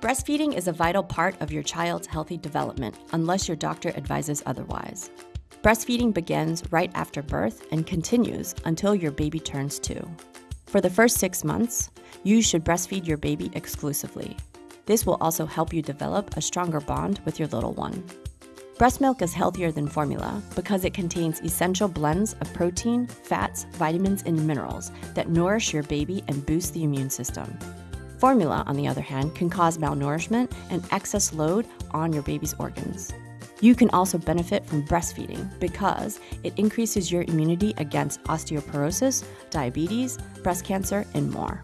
Breastfeeding is a vital part of your child's healthy development unless your doctor advises otherwise. Breastfeeding begins right after birth and continues until your baby turns two. For the first six months, you should breastfeed your baby exclusively. This will also help you develop a stronger bond with your little one. Breast milk is healthier than formula because it contains essential blends of protein, fats, vitamins, and minerals that nourish your baby and boost the immune system. Formula, on the other hand, can cause malnourishment and excess load on your baby's organs. You can also benefit from breastfeeding because it increases your immunity against osteoporosis, diabetes, breast cancer, and more.